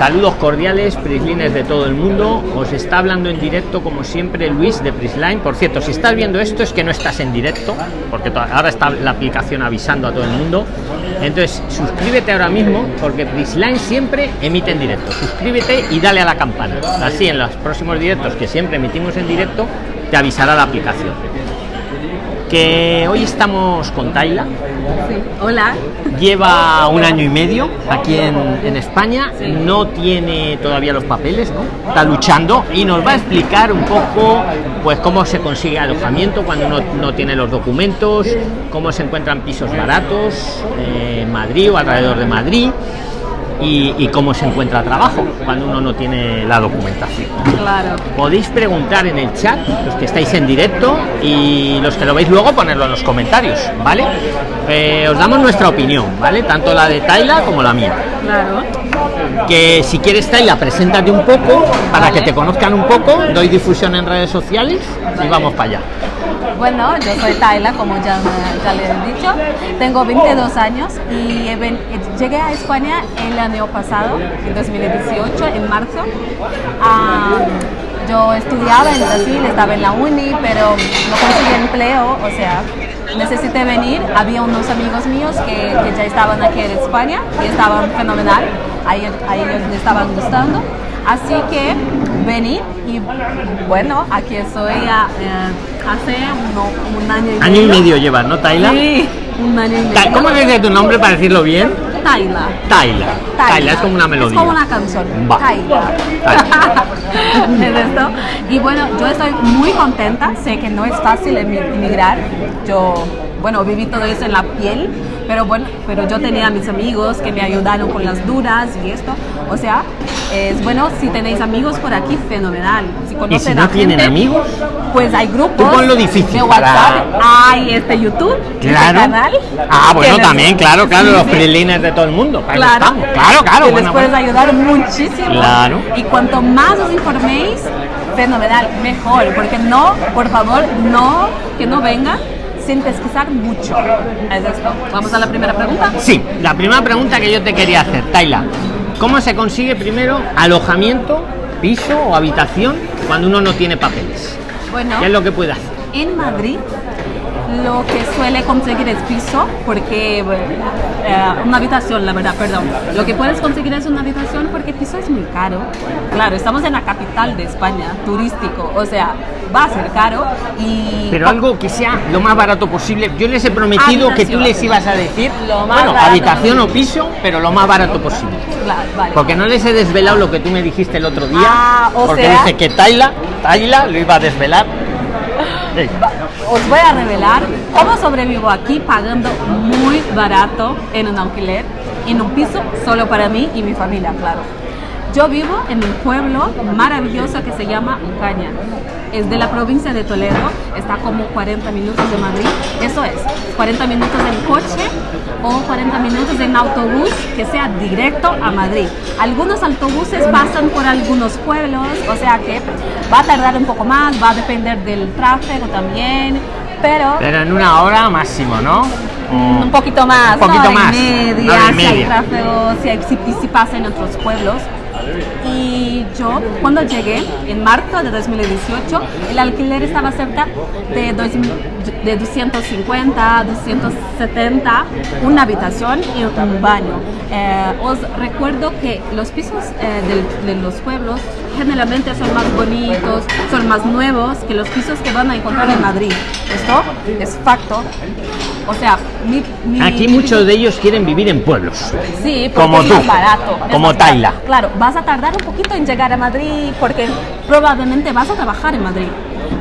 Saludos cordiales, Prislines de todo el mundo. Os está hablando en directo, como siempre, Luis de Prisline. Por cierto, si estás viendo esto es que no estás en directo, porque ahora está la aplicación avisando a todo el mundo. Entonces, suscríbete ahora mismo, porque Prisline siempre emite en directo. Suscríbete y dale a la campana. Así, en los próximos directos que siempre emitimos en directo, te avisará la aplicación que hoy estamos con Taila. Hola. Lleva un año y medio aquí en, España, no tiene todavía los papeles, ¿no? Está luchando y nos va a explicar un poco pues cómo se consigue alojamiento cuando uno no tiene los documentos, cómo se encuentran pisos baratos en Madrid o alrededor de Madrid y, cómo se encuentra trabajo cuando uno no tiene la documentación. Claro. Podéis preguntar en el chat, los que estáis en directo y los que lo veis luego, ponerlo en los comentarios, ¿vale? Eh, os damos nuestra opinión, ¿vale? Tanto la de Taila como la mía. Claro. Que si quieres Taila, preséntate un poco para que te conozcan un poco, doy difusión en redes sociales y vamos para allá. Bueno, yo soy Tayla, como ya, ya les he dicho. Tengo 22 años y llegué a España el año pasado, en 2018, en marzo. Ah, yo estudiaba en Brasil, estaba en la uni, pero no conseguí empleo, o sea, necesité venir. Había unos amigos míos que, ya estaban aquí en España y estaban fenomenal, a ellos, les estaban gustando. Así que vení y bueno, aquí estoy a, eh, hace un año y medio. Año y medio llevas, ¿no, Taila? Sí, un año y medio. ¿Cómo dice tu nombre para decirlo bien? Taila. Taila. Taila, es como una melodía. Es como una canción. Taila. ¿Es esto? Y bueno, yo estoy muy contenta. Sé que no es fácil emigrar. Yo, bueno, viví todo eso en la piel pero bueno, pero yo tenía mis amigos que me ayudaron con las dudas y esto. O sea, es bueno si tenéis amigos por aquí, fenomenal. Si conocen ¿Y si no tienen amigos? Pues hay grupos. Tú lo difícil. De WhatsApp, hay este YouTube, este claro. canal. Ah, bueno, también, claro, claro, los freelines de todo el mundo. Claro, claro, claro. Que les puedes ayudar muchísimo. Claro. Y cuanto más os informéis, fenomenal, mejor. Porque no, por favor, no, que no vengan sin pesquisar mucho. ¿Es esto? Vamos a la primera pregunta. Sí, la primera pregunta que yo te quería hacer, Taila. ¿Cómo se consigue primero alojamiento, piso o habitación cuando uno no tiene papeles? Bueno, ¿qué es lo que puede hacer? En Madrid lo que suele conseguir es piso, porque eh, una habitación, la verdad, perdón. Lo que puedes conseguir es una habitación porque piso es muy caro. Claro, estamos en la capital de España, turístico, o sea, va a ser caro y... Pero algo que sea lo más barato posible. Yo les he prometido que tú les ibas a decir, lo más bueno, habitación o piso, pero lo más barato posible. Porque no les he desvelado lo que tú me dijiste el otro día, ah, porque dice que Taila, Taila lo iba a desvelar os voy a revelar cómo sobrevivo aquí pagando muy barato en un alquiler, en un piso solo para mí y mi familia, claro. Yo vivo en un pueblo maravilloso que se llama Ocaña. Es de la provincia de Toledo, está como 40 minutos de Madrid. Eso es, 40 minutos en coche o 40 minutos en autobús que sea directo a Madrid. Algunos autobuses pasan por algunos pueblos, o sea que va a tardar un poco más, va a depender del tráfico también, pero... Pero en una hora máximo, ¿no? Un poquito más, un poquito más. Media, si hay tráfico, si, si pasa en otros pueblos. Y yo, cuando llegué, en marzo de 2018, el alquiler estaba cerca de, de 250, 270, una habitación y un baño. Eh, os recuerdo que los pisos eh, de, los pueblos generalmente son más bonitos, son más nuevos que los pisos que van a encontrar en Madrid. Esto es facto. O sea, aquí muchos de ellos quieren vivir en pueblos. Sí, como tú, barato. Como Taila. Claro, vas a tardar un poquito en llegar a Madrid porque probablemente vas a trabajar en Madrid.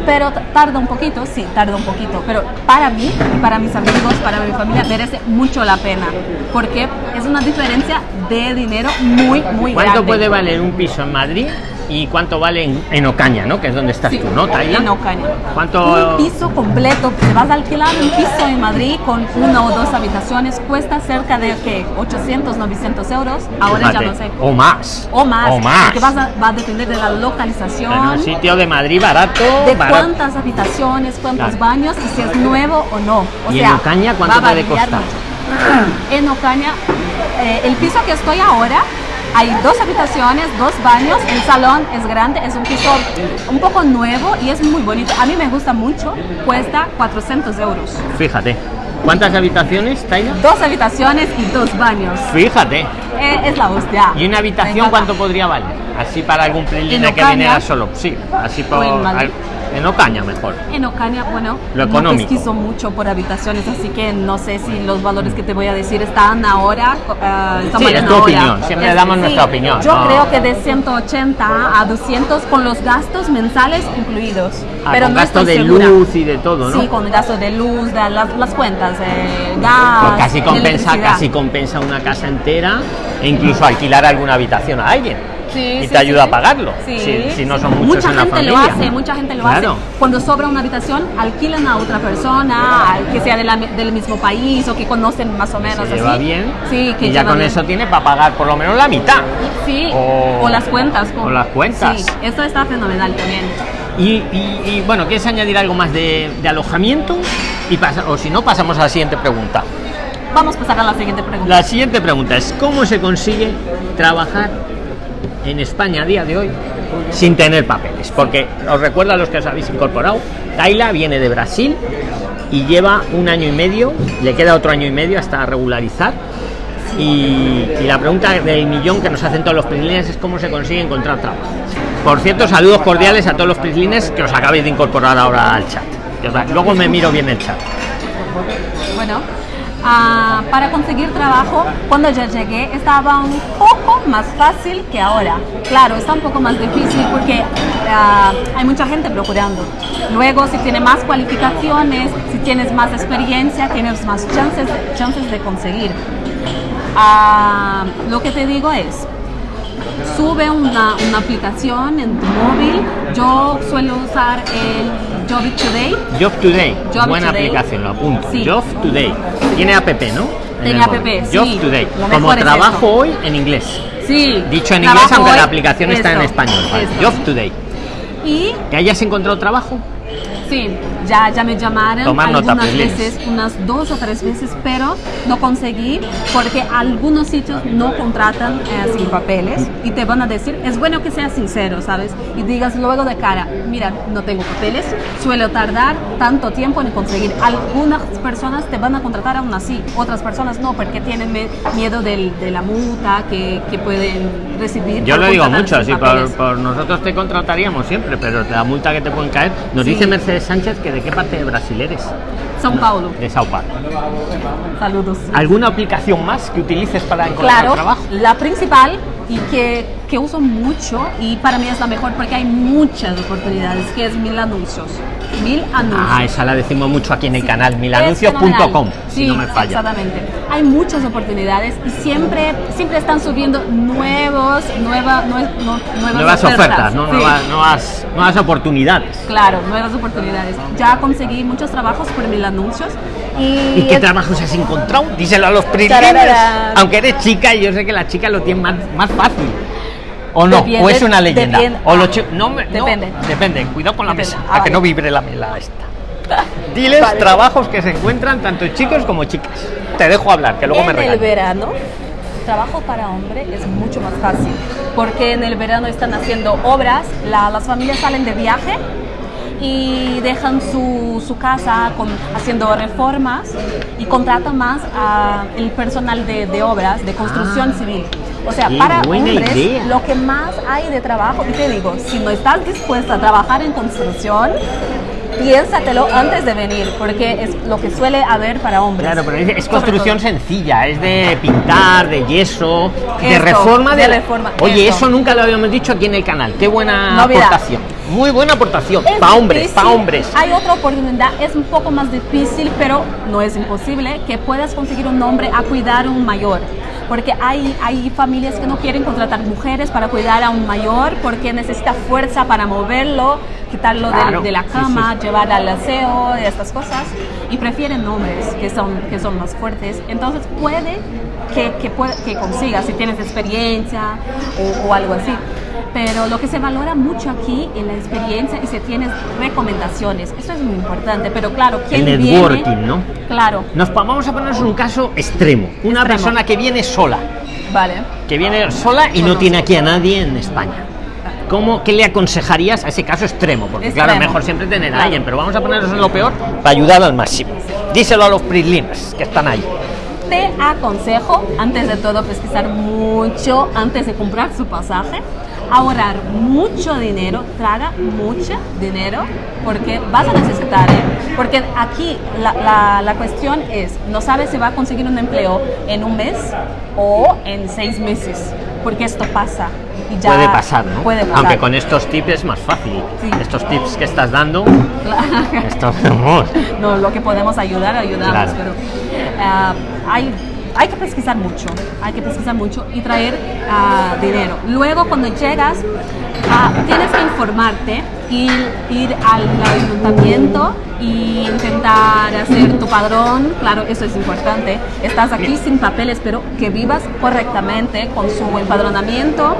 Pero tarda un poquito, sí, tarda un poquito. Pero para mí para mis amigos, para mi familia, merece mucho la pena. Porque es una diferencia de dinero muy, muy grande. ¿Cuánto puede valer un piso en Madrid y cuánto vale en, Ocaña, ¿no? Que es donde estás tú, ¿no, Taila? En Ocaña. ¿Cuánto? Un piso completo, te vas a alquilar un piso en Madrid con una o dos habitaciones, cuesta cerca de ¿qué? 800, 900 euros. Ahora ya no sé. O más. O más. O más. Porque vas a, va a depender de la localización. En un sitio de Madrid barato. De cuántas habitaciones, cuántos baños y si es nuevo o no. O ¿Y sea, en Ocaña cuánto puede costar? En Ocaña, eh, el piso que estoy ahora Hay dos habitaciones, dos baños, el salón es grande, es un piso un poco nuevo y es muy bonito. A mí me gusta mucho, cuesta 400 euros. Fíjate. ¿Cuántas habitaciones, Taila? Dos habitaciones y dos baños. Fíjate. Eh, es la hostia. ¿Y una habitación cuánto podría valer? Así para algún prelina que viniera solo. Sí, así por. En Ocaña mejor. En Ocaña, bueno, Lo no económico. pesquiso mucho por habitaciones, así que no sé si los valores que te voy a decir están ahora. están Sí, es tu ahora. opinión, siempre damos nuestra opinión, Yo no. creo que de 180 a 200 con los gastos mensales incluidos. Ah, pero con no gasto estoy de segura. luz y de todo, ¿no? Sí, con gasto de luz, de las, las cuentas, gas. Pues casi compensa, casi compensa una casa entera e incluso alquilar alguna habitación a alguien. Sí, y sí, te ayuda sí. a pagarlo. Sí. Si, si no son muchos mucha en la gente familia. lo hace, mucha gente lo Claro. hace. Cuando sobra una habitación, alquilan a otra persona, al- que sea de la- del mismo país o que conocen más o menos Se así. lleva bien. Sí, que y ya con bien. eso tiene para pagar por lo menos la mitad. Sí, o- o, las cuentas. con- o las cuentas. Sí, eso está fenomenal también. Y, y- y, bueno, ¿quieres añadir algo más de, de alojamiento? Y pasa, o si no, pasamos a la siguiente pregunta. Vamos a pasar a la siguiente pregunta. La siguiente pregunta es ¿cómo se consigue trabajar en España a día de hoy sin tener papeles? Porque os recuerdo a los que os habéis incorporado, Taila viene de Brasil y lleva un año y medio, le queda otro año y medio hasta regularizar. Y, la pregunta del millón que nos hacen todos los prislines es cómo se consigue encontrar trabajo. Por cierto, saludos cordiales a todos los prislines que os acabéis de incorporar ahora al chat. Luego me miro bien el chat. Bueno, ah, para conseguir trabajo, cuando yo llegué estaba un poco más fácil que ahora. Claro, está un poco más difícil porque ah, hay mucha gente procurando. Luego, si tienes más cualificaciones, si tienes más experiencia, tienes más chances, chances de conseguir. Ah, lo que te digo es, sube una, una aplicación en tu móvil. Yo suelo usar el Job Today. Job Today, Job buena Today. aplicación, lo apunto. Sí. Job Today. Tiene app, ¿no? En Tiene app, sí. Job Today. Como es trabajo esto. hoy en inglés. Sí. Dicho en inglés, aunque la aplicación está en español. Vale. Job Today. Y ¿Que hayas encontrado trabajo? sí, ya, ya me llamaron Tomar nota, algunas please. veces, unas dos o tres veces, pero no conseguí porque algunos sitios no contratan eh, sin papeles y te van a decir, es bueno que seas sincero, ¿sabes? Y digas luego de cara, mira, no tengo papeles, suelo tardar tanto tiempo en conseguir. Algunas personas te van a contratar aún así, otras personas no, porque tienen miedo del- de la multa que, que pueden recibir. Yo lo digo mucho, sin sí, por, por nosotros te contrataríamos siempre, pero la multa que te pueden caer. Nos Sí. dice Mercedes Sánchez que de qué parte de Brasil eres. São Paulo. De Sao Paulo. Saludos. ¿Alguna aplicación más que utilices para encontrar Claro, trabajo? la principal y que, que uso mucho y para mí es la mejor porque hay muchas oportunidades, que es Mil Anuncios. Mil Anuncios. Ah, esa la decimos mucho aquí en el Sí, canal, milanuncios.com, fenomenal. si Sí, no me falla. Exactamente. Hay muchas oportunidades y siempre, siempre están subiendo nuevos, nueva, nue- no- nuevas, Nuevas ofertas, ¿no? Sí. nuevas, nuevas, nuevas oportunidades. Claro, nuevas oportunidades. Ya conseguí muchos trabajos por mil anuncios y, ¿Y qué trabajos has encontrado? Díselo a los. Tararara. Aunque eres chica yo sé que las chicas lo tienen más, más fácil. ¿O no? Depende, ¿O es una leyenda? depende. ¿O los chi- no, me- no, Depende. depende. Cuidado con la Depende. mesa, Ah, para que vale. no vibre la mela esta. Diles Vale. trabajos que se encuentran tanto chicos como chicas. Te dejo hablar, que luego me en el verano, trabajo para hombre es mucho más fácil, porque en el verano están haciendo obras, la- las familias salen de viaje y dejan su, su casa con, haciendo reformas y contratan más a el personal de, de obras, de construcción civil. O sea, Ah. Para hombres idea. lo que más hay de trabajo, y te digo, si no estás dispuesta a trabajar en construcción, piénsatelo antes de venir, porque es lo que suele haber para hombres. Claro, pero es, es construcción sencilla, es de pintar, de yeso, de Esto, reforma de reforma, Oye, esto. eso nunca lo habíamos dicho aquí en el canal. Qué buena Novedad. aportación. Muy buena aportación. Para hombres, para hombres. Hay otra oportunidad, es un poco más difícil, pero no es imposible, que puedas conseguir un hombre a cuidar a un mayor. Porque hay, hay familias que no quieren contratar mujeres para cuidar a un mayor porque necesita fuerza para moverlo, quitarlo Claro, de, la cama, sí. llevar al aseo estas cosas. Y prefieren hombres que son, que son más fuertes. Entonces puede que, que, que consigas si tienes experiencia o, o algo así. Pero lo que se valora mucho aquí es la experiencia y si tienes recomendaciones. Eso es muy importante. Pero claro, ¿quién El viene? networking, ¿no? Claro. Nos vamos a ponernos un caso extremo. Una Extremo. persona que viene sola. Vale. que viene sola y no tiene aquí a nadie en España. ¿Cómo, ¿Qué le aconsejarías a ese caso extremo? Porque claro, Extremo. mejor siempre tener a Claro. alguien, pero vamos a ponernos en lo peor para ayudar al máximo. Díselo a los prislines que están ahí. Te aconsejo, antes de todo, pesquisar mucho antes de comprar su pasaje, ahorrar mucho dinero, traga mucho dinero, porque vas a necesitar, ¿eh? Porque aquí la, la- la cuestión es, no sabes si va a conseguir un empleo en un mes o en seis meses, porque esto pasa. Y ya puede pasar, ¿no? Puede pasar. Aunque con estos tips es más fácil. Sí. Estos tips que estás dando, estos no, lo que podemos ayudar, ayudamos, Claro. pero ah, hay, hay que pesquisar mucho, hay que pesquisar mucho y traer ah, dinero. Luego, cuando llegas, ah, tienes que informarte, ir, ir al ayuntamiento y intentar hacer tu padrón, claro, eso es importante. Estás aquí sin papeles, pero que vivas correctamente con su empadronamiento.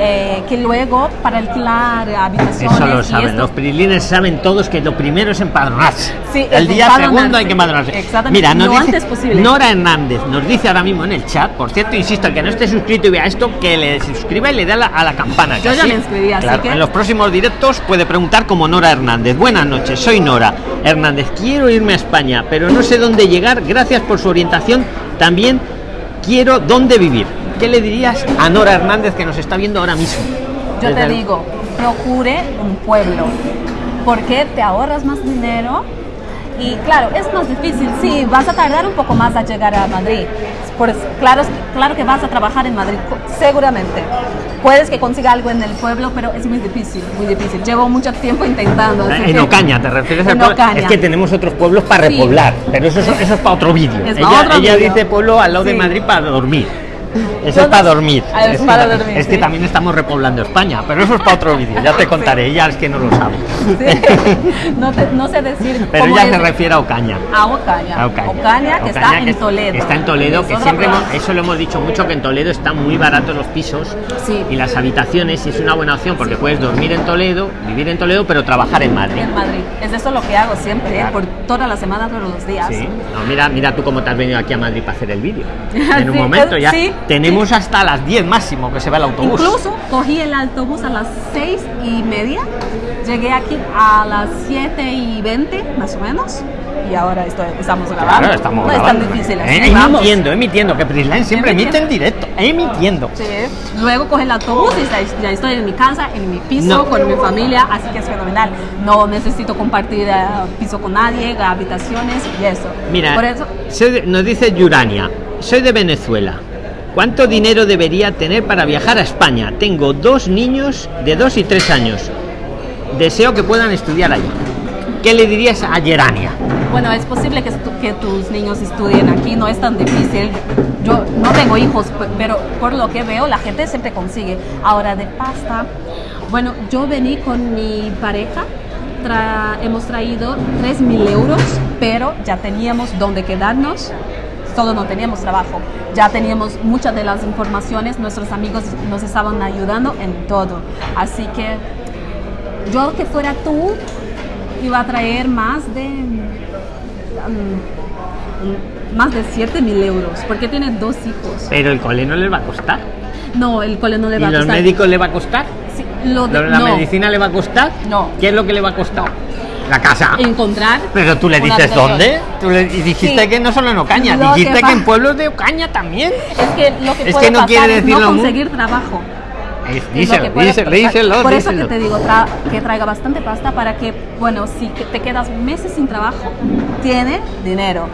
Eh, que luego para alquilar habitaciones Eso lo saben. esto- Los prislines saben todos que lo primero es empadronarse. Sí, el día segundo hay que empadronarse. Exactamente, Mira, nos lo dice antes posible. Nora Hernández nos dice ahora mismo en el chat, por cierto, insisto, el que no esté suscrito y vea esto, que le suscriba y le dé a la, a la campana. Yo ya me inscribí, así claro, que- En los próximos directos puede preguntar como Nora Hernández. Buenas noches, soy Nora Hernández. Quiero irme a España, pero no sé dónde llegar. Gracias por su orientación. También quiero dónde vivir. ¿Qué le dirías a Nora Hernández que nos está viendo ahora mismo? Yo Desde te el- digo, procure un pueblo, porque te ahorras más dinero y claro, es más difícil, sí, vas a tardar un poco más a llegar a Madrid. Pues, claro, claro que vas a trabajar en Madrid, seguramente. Puedes que consiga algo en el pueblo, pero es muy difícil, muy difícil. Llevo mucho tiempo intentando. En que- Ocaña, ¿te refieres al En pueblo? Ocaña. Es que tenemos otros pueblos para Sí. repoblar, pero eso, es- eso es para otro vídeo. Ella, dice pueblo al lado de. Madrid para dormir. Eso es para dormir. Es que para ta- dormir, es que también estamos repoblando España, pero eso es para otro vídeo. Ya te contaré, ella es que no lo sabe. Sí. No, te- no sé decir Pero ella es- se refiere a Ocaña. a Ocaña. A Ocaña. Ocaña, que está Ocaña, en Toledo. que Está en Toledo, que siempre hemos- eso lo hemos dicho mucho, que en Toledo están muy baratos los pisos y las habitaciones y es una buena opción porque puedes dormir en Toledo, vivir en Toledo, pero trabajar en Madrid. En Madrid. Es eso lo que hago siempre, ¿eh? Claro. por toda la semana, todos los días. No, mira, mira tú cómo te has venido aquí a Madrid para hacer el vídeo. En un momento ya sí. Tenemos hasta las 10 máximo que se va el autobús. Incluso cogí el autobús a las seis y media, llegué aquí a las 7 y 20 más o menos y ahora estoy, estamos grabando. Claro, estamos no grabando. es tan difícil Eh, emitiendo, emitiendo, que Prisline siempre emite en directo, emitiendo. Sí. Luego coge el autobús y ya- estoy en mi casa, en mi piso, No. con mi familia, así que es fenomenal. No necesito compartir eh, piso con nadie, habitaciones y eso. Mira, Por eso, soy de- nos dice Yurania, soy de Venezuela. ¿Cuánto dinero debería tener para viajar a España? Tengo dos niños de 2 y 3 años. Deseo que puedan estudiar allí. ¿Qué le dirías a Yerania? Bueno, es posible que, tus niños estudien aquí, no es tan difícil. Yo no tengo hijos, pe- pero por lo que veo, la gente siempre consigue. Ahora, de pasta, bueno, yo vení con mi pareja, hemos traído 3 mil euros, pero ya teníamos donde quedarnos. Solo no teníamos trabajo, ya teníamos muchas de las informaciones, nuestros amigos nos estaban ayudando en todo. Así que yo que fuera tú, iba a traer más de mm, más de 7 mil euros porque tiene dos hijos Pero el cole no les va a costar. no el cole no le ¿Y va a los costar médicos le va a costar? Sí, lo de- ¿La no. medicina le va a costar? No. ¿Qué es lo que le va a costar? La casa. encontrar Pero tú le dices dónde? Tú le dijiste Sí. que no solo en Ocaña, Lo dijiste que, en pueblos de Ocaña también. es que lo que Es puede que no pasar quiere es no conseguir trabajo Es- Es lo Díselo, díselo, díselo, Por eso que te digo tra- que traiga bastante pasta para que, bueno, si te quedas meses sin trabajo, tiene dinero.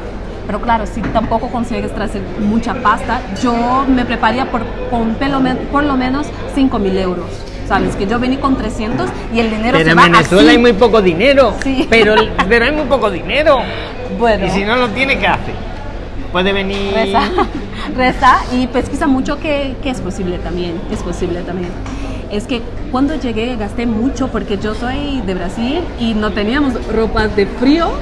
Pero claro, si tampoco consigues traer mucha pasta, yo me prepararía por, con por lo menos 5 mil euros. Sabes que yo vení con 300 y el dinero Pero se en va Venezuela así. hay muy poco dinero. Sí. Pero, pero hay muy poco dinero. Bueno. Y si no lo tiene, ¿qué hace? Puede venir. Reza, reza y pesquisa mucho que, que es posible también, es posible también. Es que cuando llegué gasté mucho porque yo soy de Brasil y no teníamos ropas de frío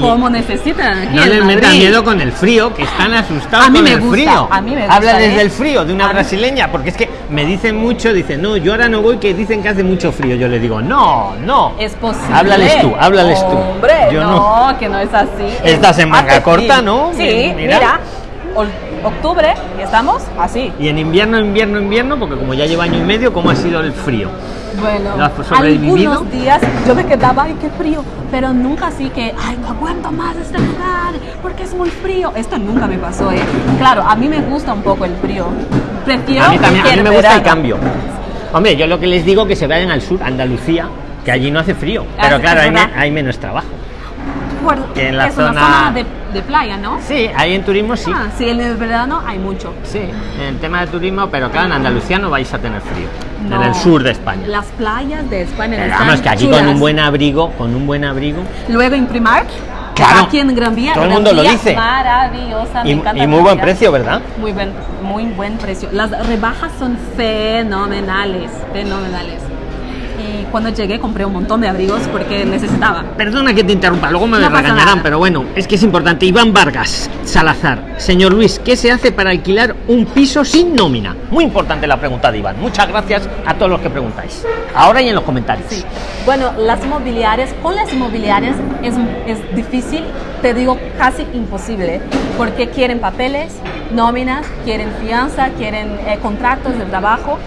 como necesitan aquí No les metan miedo con el frío, que están asustados A mí con me el gusta, frío. a mí me Habla gusta, desde ¿eh? el frío de una A mí- brasileña, porque es que me dicen mucho, dicen, no, yo ahora no voy, que dicen que hace mucho frío. Yo les digo, no, no. Es posible. Háblales tú, háblales tú. Hombre, Yo no, que no es así. Estás Es en manga hace corta. ¿no? Sí, Mira. mira. Octubre y estamos así. Y en invierno, invierno, invierno, porque como ya lleva año y medio, ¿cómo ha sido el frío? Bueno, algunos días yo me quedaba, ay, qué frío, pero nunca así que, ay, no aguanto más este lugar porque es muy frío. Esto nunca me pasó, ¿eh? Claro, a mí me gusta un poco el frío. Prefiero A mí también, a mí me gusta el cambio. Hombre, yo lo que les digo que se vayan al sur, Andalucía, que allí no hace frío. Ah, Pero claro, hay, menos trabajo. Que en la es una zona- zona de, de playa, ¿no? Sí, ahí en turismo sí. Ah, sí, en el verano hay mucho. Sí, en el tema de turismo, pero claro, en Andalucía no vais a tener frío. En el sur de España. Las playas de España Pero están vamos, que aquí chulas. con un buen abrigo, con un buen abrigo. Luego en Primark, Claro. aquí en Gran Vía, Todo el mundo lo dice. Maravillosa, Y, y muy buen precio, ¿verdad? Muy buen, muy buen precio. Las rebajas son fenomenales, fenomenales. Y cuando llegué compré un montón de abrigos porque necesitaba. Perdona que te interrumpa, luego me No regañarán, nada. pero bueno, es que es importante. Iván Vargas, Salazar. Señor Luis, ¿qué se hace para alquilar un piso sin nómina? Muy importante la pregunta de Iván. Muchas gracias a todos los que preguntáis. Ahora y en los comentarios. Sí. Bueno, las inmobiliarias, con las inmobiliarias es, es difícil, te digo casi imposible, porque quieren papeles, nóminas, quieren fianza, quieren eh, contratos de trabajo.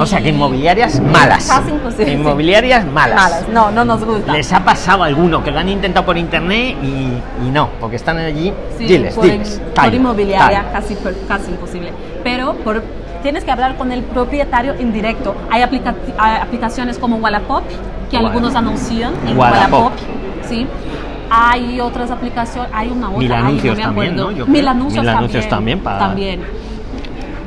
O sea que inmobiliarias malas. Casi imposible. Inmobiliarias malas. Malas, no, no nos gusta. Les ha pasado alguno que lo han intentado por internet y, y no, porque están allí. Sí, diles, por, diles. por Time, inmobiliaria time. casi, casi imposible. Pero por, tienes que hablar con el propietario en directo. Hay, aplica- hay aplicaciones como Wallapop, que Wallapop. algunos anuncian en Wallapop. Wallapop. ¿sí? Hay otras aplicaciones, hay una otra. Mil ay, anuncios me también. ¿no? Mil anuncios, Mil anuncios también. también para-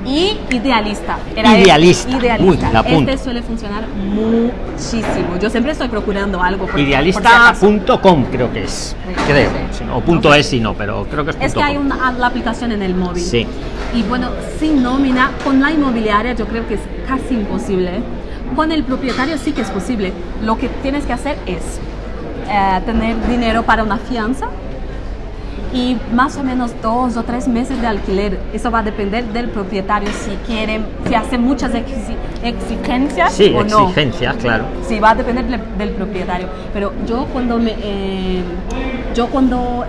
Y Idealista. Era Idealista. este, Idealista. Uy, la apunto. este suele funcionar muchísimo. Yo siempre estoy procurando algo. por si. Idealista.com creo que es. Sí. Creo. Sí. o punto es si no, pero creo que es punto Es que hay una, la aplicación en el móvil. Sí. Y bueno, sin nómina, con la inmobiliaria yo creo que es casi imposible. Con el propietario sí que es posible. Lo que tienes que hacer es eh, tener dinero para una fianza y más o menos dos o tres meses de alquiler. Eso va a depender del propietario si quiere, si hace muchas exi- exigencias Sí, o no. exigencias, claro. Sí, va a depender del, del propietario. Pero yo cuando me, eh, yo cuando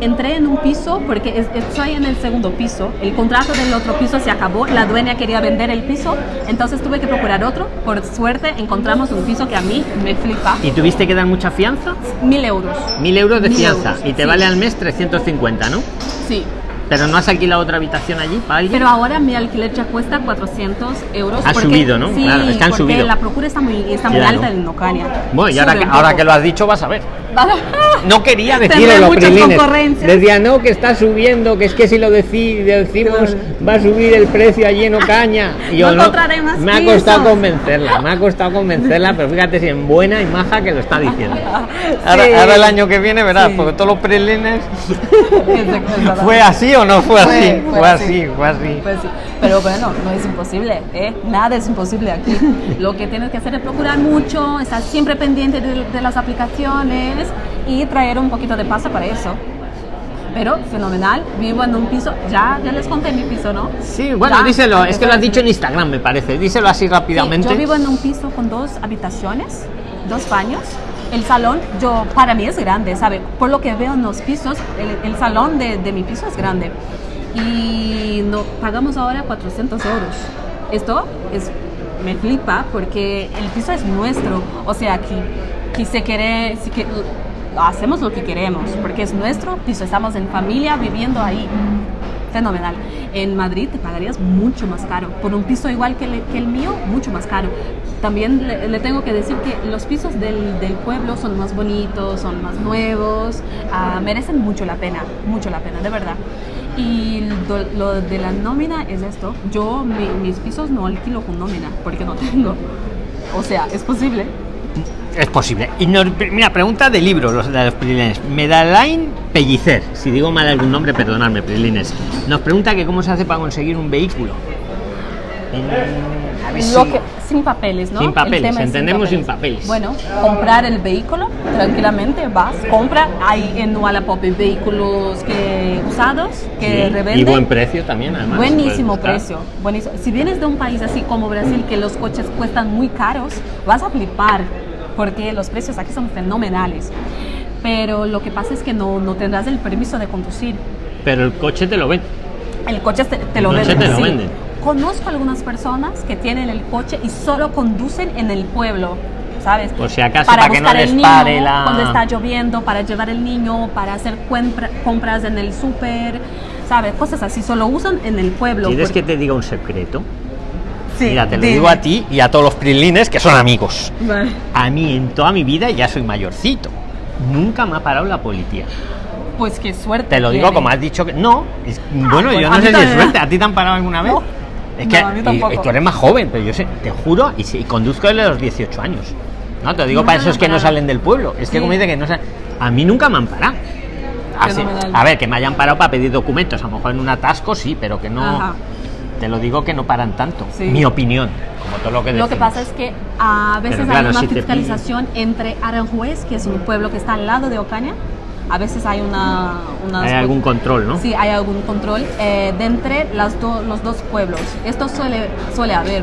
entré en un piso, porque es- estoy en el segundo piso, el contrato del otro piso se acabó, la dueña quería vender el piso, entonces tuve que procurar otro. Por suerte encontramos un piso que a mí me flipa, ¿Y tuviste que dar mucha fianza? mil euros. Mil euros de Mil fianza. euros, y te sí. vale al mes 350, ¿no? Sí. Pero no has alquilado otra habitación allí para alguien. Pero ahora mi alquiler ya cuesta 400 euros. Ha porque- subido, ¿no? Sí, Claro, es que han porque subido. la procura está muy, está muy Claro. alta en Ocaña. bueno, y ahora, que, ahora que lo has dicho, vas a ver. No quería decirlo, Prilines. Decía, no, que está subiendo, que es que si lo deci- decimos va a subir el precio allí en Ocaña. Y No encontraré más me ha costado convencerla, me ha costado convencerla, pero fíjate si en buena y maja que lo está diciendo. Ahora, Sí. ahora el año que viene verás, Sí. porque todos los Prilines... ¿Fue así o no fue Fue- así? fue Fue así. así, fue así. Pues sí, pero bueno, no es imposible, ¿eh? Nada es imposible aquí. Lo que tienes que hacer es procurar mucho, estar siempre pendiente de, de las aplicaciones y traer un poquito de pasta para eso. Pero fenomenal, vivo en un piso, ya, ya les conté mi piso, ¿no? Sí, bueno, Ya, díselo, es que lo has dicho en Instagram, me parece. Díselo así Sí, rápidamente. yo vivo en un piso con dos habitaciones, dos baños. El salón, yo, para mí es grande, ¿sabe? Por lo que veo en los pisos, el, salón de, mi piso es grande. Y no, pagamos ahora 400 euros. Esto es, me flipa porque el piso es nuestro. O sea, aquí, aquí se quiere, si que, hacemos lo que queremos porque es nuestro piso. Estamos en familia viviendo ahí fenomenal. En Madrid te pagarías mucho más caro. Por un piso igual que, le- que el mío, mucho más caro. También le, le tengo que decir que los pisos del, del pueblo son más bonitos, son más nuevos, ah, merecen mucho la pena, mucho la pena, de verdad. Y lo de la nómina es esto. Yo mi- mis pisos no alquilo con nómina porque no tengo. O sea, es posible. Es posible. Y nos- mira, pregunta de libros, los de los Prilines. Medalain Pellicer, si digo mal algún nombre, perdonadme, Prilines. Nos pregunta que cómo se hace para conseguir un vehículo. Mm, a ver Lo si- que, sin papeles, ¿no? Sin El papeles, tema es entendemos sin papeles. Bueno, comprar el vehículo tranquilamente, vas, compra. Hay en Wallapop vehículos que, usados que Sí, revenden. Y buen precio también, además. Buenísimo precio, buenísimo. Si vienes de un país así como Brasil, que los coches cuestan muy caros, vas a flipar, porque los precios aquí son fenomenales. Pero lo que pasa es que no, no tendrás el permiso de conducir. Pero el coche te lo ven. El coche te, te lo El coche venden. te lo sí. Conozco algunas personas que tienen el coche y solo conducen en el pueblo. ¿Sabes? Por si acaso, para que no buscar les el niño pare la- cuando está lloviendo, para llevar el niño, para hacer compra- compras en el súper, ¿sabes? Cosas así, solo usan en el pueblo. ¿Quieres porque- que te diga un secreto? Sí, Mira, te lo dime. digo a ti y a todos los prilines que son amigos. Vale. A mí en toda mi vida ya soy mayorcito. Nunca me ha parado la policía. Pues qué suerte. Te lo digo como has dicho que no. es- bueno, bueno, yo a no sé si es suerte. ¿A ti te han parado alguna vez? No. Es que No, a mí y- tampoco. y tú eres más joven, pero yo sé, te juro, y, y conduzco desde los 18 años. No, te lo digo para esos que no salen del pueblo. Es que como dice que no salen. A mí nunca me han parado. Así- Fenomenal. a ver, que me hayan parado para pedir documentos. A lo mejor en un atasco sí, pero que no. Ajá. Te lo digo que no paran tanto. Sí. Mi opinión. Como todo lo que Lo que decimos. pasa es que a veces Pero claro, hay una si fiscalización entre Aranjuez, que es un pueblo que está al lado de Ocaña. A veces hay una... unas- Hay algún control, ¿no? Sí, hay algún control eh, de entre las do- los dos pueblos. Esto suele, suele haber.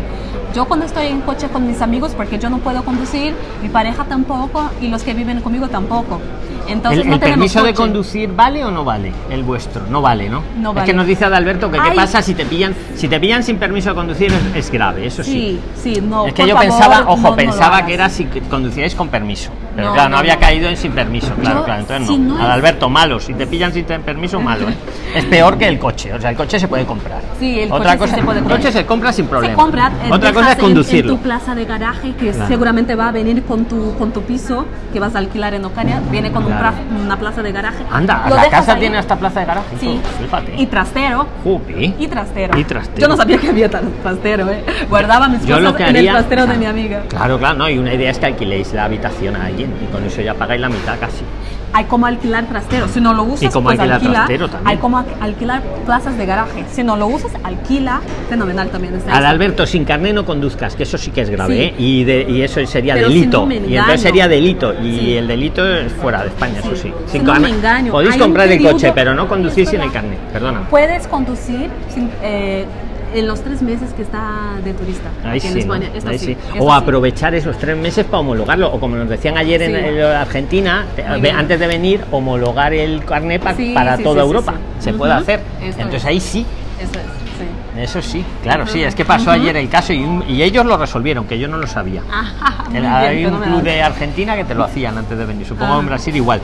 Yo cuando estoy en coche con mis amigos, porque yo no puedo conducir, mi pareja tampoco y los que viven conmigo tampoco. Entonces ¿El, no el permiso de conducir vale o no vale? El vuestro, no vale, ¿no? No Es vale. que nos dice Adalberto que qué pasa si te pillan, si te pillan sin permiso de conducir es, es grave, eso sí. Sí, sí, no. es que yo favor, pensaba, ojo, no pensaba que era si conducíais con permiso. Pero No, claro, no, había caído en sin permiso, claro, Yo, claro. Entonces si no. es- Adalberto, malo. Si te pillan sin permiso, malo. ¿eh? es peor que el coche. O sea, el coche se puede comprar. Sí, el Otra coche cosa, se puede el comprar. coche se compra sin problema. Se compra, eh, Otra cosa es en- conducirlo. En, tu plaza de garaje, que Claro. seguramente va a venir con tu, con tu piso que vas a alquilar en Ocaña, viene con un Una plaza de garaje. Anda, Lo la casa ahí. tiene hasta plaza de garaje. Sí, Fíjate. y trastero. Jope. Y trastero. Y trastero. Yo no sabía que había tra- trastero, ¿eh? Guardaba mis Yo cosas lo que en haría, el trastero de claro, mi amiga. Claro, claro, no, y una idea es que alquiléis la habitación a alguien y con eso ya pagáis la mitad casi. Hay como alquilar trastero. Si no lo usas, Y como pues alquilar alquila. trastero también. Hay como al- alquilar plazas de garaje. Si no lo usas, alquila. Fenomenal también. está Al. Alberto, sin carné no conduzcas, que eso sí que es grave, Sí. ¿eh? y, de- y eso sería Pero si delito. no me y entonces sería delito, y Sí. el delito es fuera de España, eso sí. Si no me engaño, Podéis hay comprar el coche, pero no conducir sin el carné, perdona. Puedes conducir sin- eh, en los tres meses que está de turista Ahí aquí en sí, ¿no? España. Esto Ahí sí, sí. esto O aprovechar esos tres meses para homologarlo, o como nos decían ayer en, en Argentina, Muy bien. antes de venir, homologar el pa- Sí, para toda Europa. Se puede hacer. Entonces es. ahí sí, Eso es, sí. eso sí, claro, sí, es que pasó ayer el caso y, un- y ellos lo resolvieron, que yo no lo sabía. Bien, hay un club de Argentina que te lo hacían antes de venir, supongo Ah. en Brasil igual.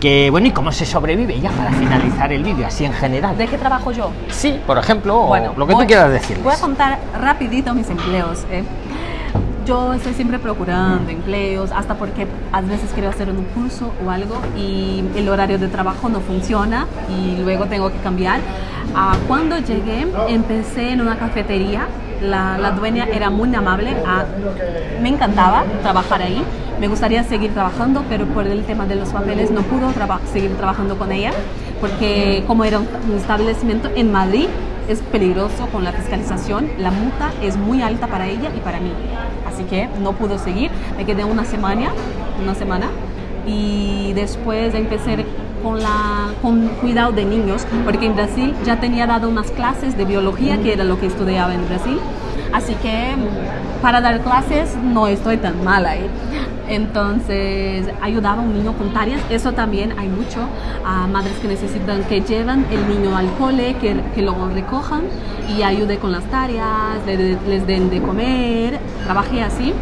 Que bueno, ¿y cómo se sobrevive ya para finalizar el vídeo, así en general? ¿De qué trabajo yo? Sí, por ejemplo, o Bueno, lo que voy- tú quieras decir. Voy a contar rapidito mis empleos. ¿eh? Yo estoy siempre procurando empleos, hasta porque a veces quiero hacer un curso o algo y el horario de trabajo no funciona y luego tengo que cambiar. Ah, cuando llegué, empecé en una cafetería. La, la dueña era muy amable. ah, me encantaba trabajar ahí. Me gustaría seguir trabajando, pero por el tema de los papeles no pudo traba- seguir trabajando con ella, porque como era un establecimiento en Madrid, es peligroso con la fiscalización, la multa es muy alta para ella y para mí. Así que no pudo seguir, me quedé una semana, una semana y después empecé con, la, con cuidado de niños, porque en Brasil ya tenía dado unas clases de biología, que era lo que estudiaba en Brasil. Así que para dar clases no estoy tan mal ahí. Entonces ayudaba a un niño con tareas, eso también hay mucho. A madres que necesitan que llevan el niño al cole, que, que lo recojan y ayude con las tareas, le- les den de comer. Trabajé así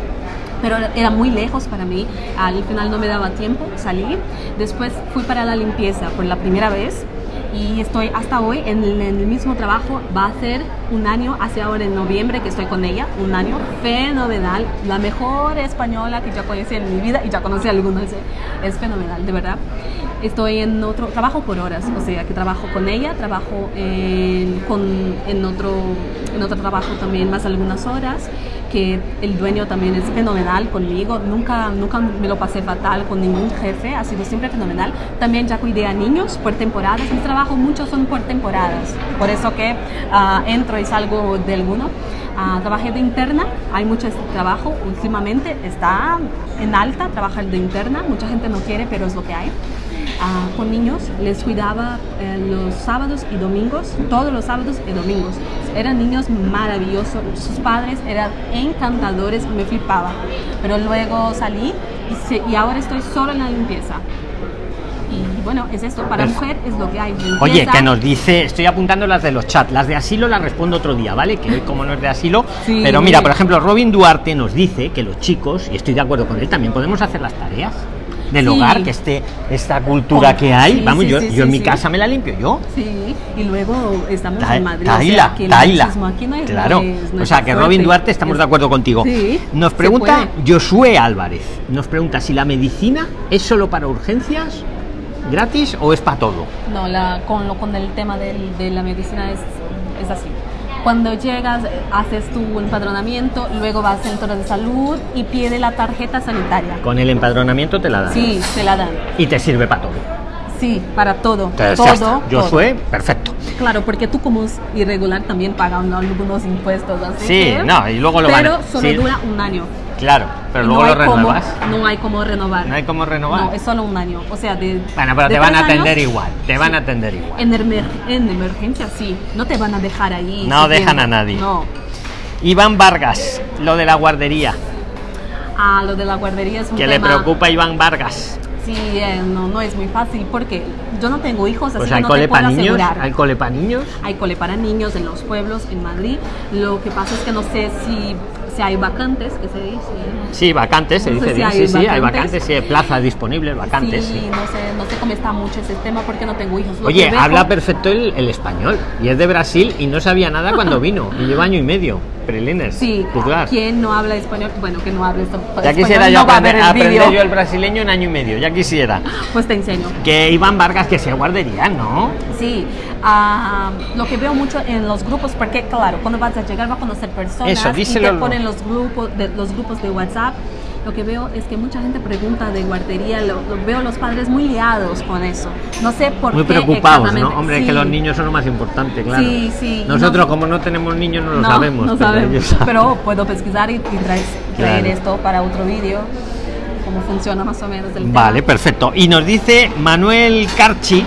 pero era muy lejos para mí. Al final no me daba tiempo, salí. Después fui para la limpieza por la primera vez y estoy hasta hoy en el, en el mismo trabajo. Va a ser un año, hace ahora en noviembre que estoy con ella, un año fenomenal. La mejor española que ya conocí en mi vida y ya conocí algunas. ¿eh? Es fenomenal, de verdad. Estoy en otro, trabajo por horas, o sea que trabajo con ella, trabajo en, con, en, otro, en otro trabajo también más algunas horas, que el dueño también es fenomenal conmigo, nunca, nunca me lo pasé fatal con ningún jefe, ha sido siempre fenomenal. También ya cuidé a niños por temporadas, mis trabajos muchos son por temporadas, por eso que ah, entro y salgo de alguno. Ah, trabajé de interna, hay mucho trabajo últimamente, está en alta trabajar de interna, mucha gente no quiere, pero es lo que hay. Ah, con niños les cuidaba eh, los sábados y domingos, todos los sábados y domingos. Eran niños maravillosos, sus padres eran encantadores, me flipaba. Pero luego salí y, se- y ahora estoy solo en la limpieza. Y bueno, es esto, para Es- mujer es lo que hay. Oye, Limpieza. que nos dice, estoy apuntando las de los chats, las de asilo las respondo otro día, ¿vale? Que hoy como no es de asilo, Sí. pero mira, por ejemplo, Robin Duarte nos dice que los chicos, y estoy de acuerdo con él, también podemos hacer las tareas del Sí. hogar, que esté esta cultura que hay, sí, vamos, sí, yo, yo en mi casa me la limpio yo. Sí, y luego estamos Ta- en Madrid. Taila, o sea, Taila. claro. es- o sea, que. Robin Duarte estamos Es- de acuerdo contigo. Nos pregunta. Josué Álvarez, nos pregunta si la medicina es solo para urgencias, gratis o es para todo. No, la, con, lo, con el tema del- de la medicina es, es así. Cuando llegas, haces tu empadronamiento, luego vas al centro de salud y pide la tarjeta sanitaria. Con el empadronamiento te la dan. Sí, te la dan. Y te sirve para todo. Sí, para todo. Entonces, todo. Josué, perfecto. todo. Claro, porque tú como es irregular también pagas ¿no? algunos impuestos. Así Sí, que- no, y luego lo Pero van solo sí. dura un año. Claro, pero luego no lo cómo- renuevas. no hay como renovar. No hay cómo renovar. No, es solo un año. O sea, de. Bueno, pero de te van a atender años, igual. Te van a atender igual. En, emer- en emergencia sí, no te van a dejar ahí. No dejan a nadie. No. Iván Vargas, lo de la guardería. Ah, lo de la guardería es un Que le tema. preocupa a Iván Vargas. Sí, eh, no, no es muy fácil porque yo no tengo hijos, así Pues que hay no cole te puedo niños. asegurar. Hay cole para niños. Hay cole para niños en los pueblos, en Madrid. Lo que pasa es que no sé si, si hay vacantes, que se dice. Sí, vacantes, se No dice si bien. Sí, sí, hay vacantes. vacantes, sí, hay plazas disponibles, vacantes. sí, sí. no sé, no sé cómo está mucho ese tema porque no tengo hijos. Oye, habla perfecto el, el español y es de Brasil y no sabía nada cuando vino. Y lleva año y medio. Prilines. Sí, juzgar. ¿quién no habla español? Bueno, que no habla esto. Ya español, quisiera yo no aprender, aprender yo el brasileño en año y medio. Ya quisiera. Pues te enseño. Que Iván Vargas que sea guardería, ¿no? Sí, ah, lo que veo mucho en los grupos, porque claro, cuando vas a llegar va a conocer personas Eso, y díselo. te ponen los grupos, de, los grupos de WhatsApp. Lo que veo es que mucha gente pregunta de guardería, lo, lo veo los padres muy liados con eso. No sé por Muy qué. preocupados, ¿no? Hombre, Sí. que los niños son lo más importante, claro. Sí, sí, Nosotros, no- como no tenemos niños, no lo no, sabemos. no pero sabemos. ellos. Pero puedo pesquisar y, y traer, traer Claro. esto para otro vídeo, cómo funciona más o menos el tema. Vale, perfecto. Y nos dice Manuel Carchi,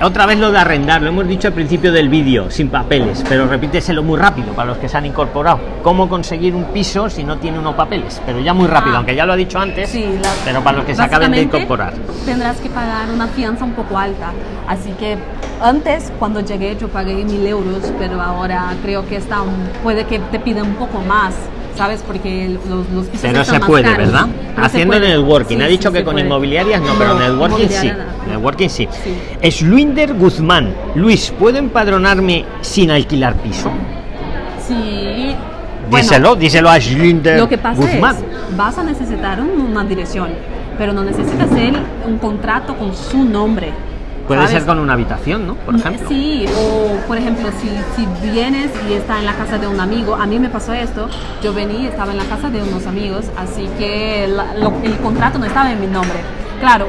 otra vez lo de arrendar, lo hemos dicho al principio del vídeo, sin papeles, pero repíteselo muy rápido para los que se han incorporado. ¿Cómo conseguir un piso si no tiene unos papeles? Pero ya muy rápido, Ah. aunque ya lo ha dicho antes, Sí, la- pero para los que se acaben de incorporar. Tendrás que pagar una fianza un poco alta. Así que antes, cuando llegué, yo pagué mil euros, pero ahora creo que está un- puede que te piden un poco más, ¿sabes? Porque los, los pisos Pero se puede, caros. ¿verdad? Pero se Haciendo puede. networking. Sí, ha sí, dicho que se con puede. inmobiliarias no, pero networking sí. nada. Networking sí. Sí. Es Luinder Guzmán. Luis, ¿puedo empadronarme sin alquilar piso? Sí. Bueno, díselo, díselo a Luinder Lo que pasa Guzmán. es, vas a necesitar un- una dirección, pero no necesitas hacer un contrato con su nombre. Puede ¿sabes? ser con una habitación, ¿no? Por ejemplo. Sí, o por ejemplo, si, si vienes y está en la casa de un amigo, a mí me pasó esto, yo vení y estaba en la casa de unos amigos, así que la- lo- el contrato no estaba en mi nombre. Claro,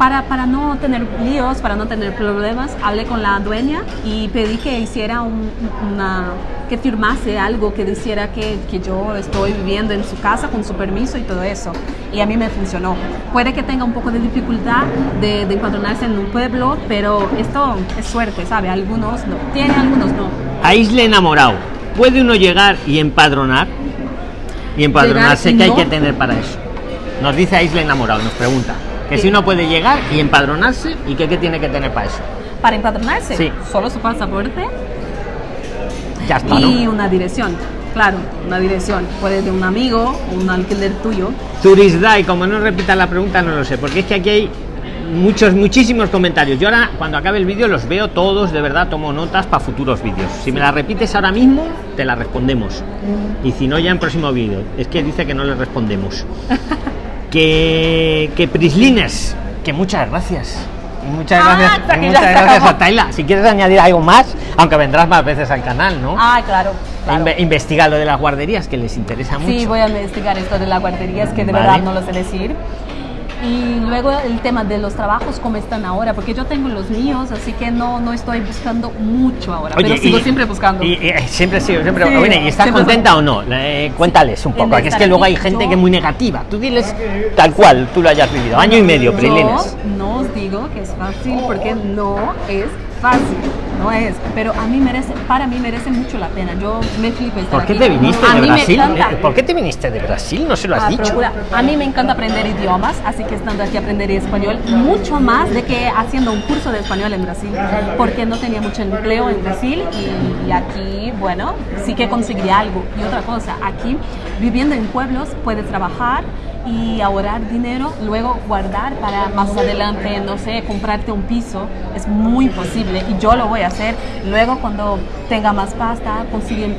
para, para no tener líos, para no tener problemas, hablé con la dueña y pedí que hiciera un- una, que firmase algo que dijera que, que yo estoy viviendo en su casa con su permiso y todo eso. Y a mí me funcionó. Puede que tenga un poco de dificultad de, de empadronarse en un pueblo, pero esto es suerte, ¿sabe? Algunos no. Tiene, algunos no. A Isla Enamorado, ¿puede uno llegar y empadronar? Y empadronarse, ¿qué hay que tener para eso? Nos dice a Isla Enamorado, nos pregunta. Que Sí. si uno puede llegar y empadronarse, ¿y qué, qué tiene que tener para eso? Para empadronarse, Sí. solo su pasaporte Ya está, y ¿no? una dirección. Claro, una dirección. Puede de un amigo o un alquiler tuyo. Turisdai, como no repita la pregunta, no lo sé, porque es que aquí hay muchos, muchísimos comentarios. Yo ahora, cuando acabe el vídeo, los veo todos, de verdad, tomo notas para futuros vídeos. Si me la repites ahora mismo, te la respondemos. Y si no, ya en próximo vídeo. Es que dice que no le respondemos. que, que Prislines, que muchas gracias. Muchas Ah, gracias, muchas gracias a Taila. Si quieres añadir algo más, aunque vendrás más veces al canal, ¿no? Ah, claro. claro. Inve- investiga lo de las guarderías, que les interesa mucho. Sí, voy a investigar esto de la guardería, es que de Vale. verdad no lo sé decir. Y luego el tema de los trabajos, cómo están ahora, porque yo tengo los míos, así que no, no estoy buscando mucho ahora, pero sigo y- siempre buscando. Y, y- siempre sigo, siempre. Sí, Bueno, ¿y estás contenta o no? Eh, cuéntales un poco. que es que luego hay gente yo- que es muy negativa. Tú diles tal cual tú lo hayas vivido. Año y medio, Prilines. no os digo que es fácil porque no es fácil. No es, pero a mí merece, para mí merece mucho la pena. Yo me flipo estar ¿Por qué aquí. te viniste a de Brasil? Eh, ¿Por qué te viniste de Brasil? No se lo has Ah, dicho. procura. A mí me encanta aprender idiomas, así que estando aquí aprenderé español mucho más de que haciendo un curso de español en Brasil, porque no tenía mucho empleo en Brasil y, y aquí, bueno, sí que conseguiría algo. Y otra cosa, aquí viviendo en pueblos puedes trabajar y ahorrar dinero, luego guardar para más adelante, no sé, comprarte un piso, es muy posible y yo lo voy a hacer. Luego cuando tenga más pasta conseguir,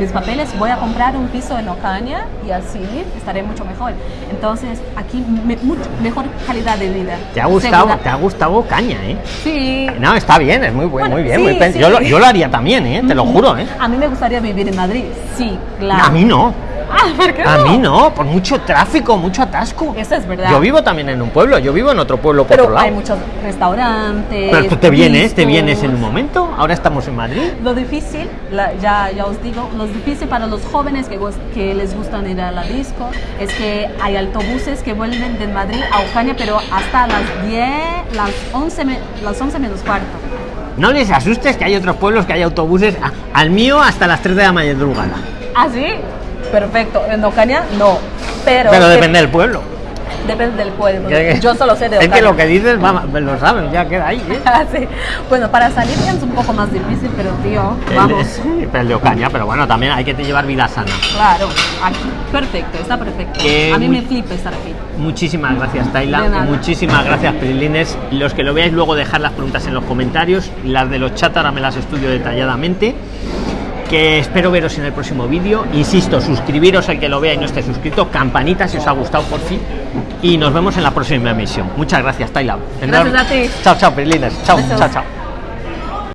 mis papeles, voy a comprar un piso en Ocaña y así estaré mucho mejor. Entonces aquí me- mucho mejor calidad de vida. Te ha gustado, te ha gustado caña, ¿eh? Sí. No, está bien, es muy bueno, muy bien. sí, muy sí. Yo, lo, yo lo haría también, ¿eh? Te lo juro, ¿eh? A mí me gustaría vivir en Madrid, sí, claro. A mí no. Ah, ¿por qué A no? mí no, por mucho tráfico, mucho atasco. Eso es verdad. Yo vivo también en un pueblo, yo vivo en otro pueblo por otro Pero lado. hay muchos restaurantes. Pero tú te vienes, te vienes en un momento. Ahora estamos en Madrid. Lo difícil, la- ya, ya os digo, lo difícil para los jóvenes que, que les gustan ir a la disco es que hay autobuses que vuelven de Madrid a Ocaña, pero hasta las 10, las 11, me- las 11 menos cuarto. No les asustes que hay otros pueblos que hay autobuses. a- al mío hasta las 3 de la madrugada. ¿Ah, sí? Perfecto. En Ocaña, no. Pero, Pero que- depende del pueblo. depende del pueblo. Que- Yo solo sé de Es Ocaña. que lo que dices, va, lo saben, ya queda ahí. ¿eh? Ah, sí. Bueno, para salir es un poco más difícil, pero tío, El, vamos. sí, pero el de Ocaña, pero bueno, también hay que llevar vida sana. Claro, aquí. Perfecto, está perfecto. Que A mí me flipa estar aquí. Muchísimas gracias, Taila. Muchísimas gracias, Prilines. Los que lo veáis luego, dejar las preguntas en los comentarios. Las de los chats ahora me las estudio detalladamente. Que espero veros en el próximo vídeo. Insisto, suscribiros al que lo vea y no esté suscrito. Campanita si os ha gustado por fin. Y nos vemos en la próxima emisión. Muchas gracias, Taila. Gracias a ti. Chao, chao, Prilines. Chao, chao, chao.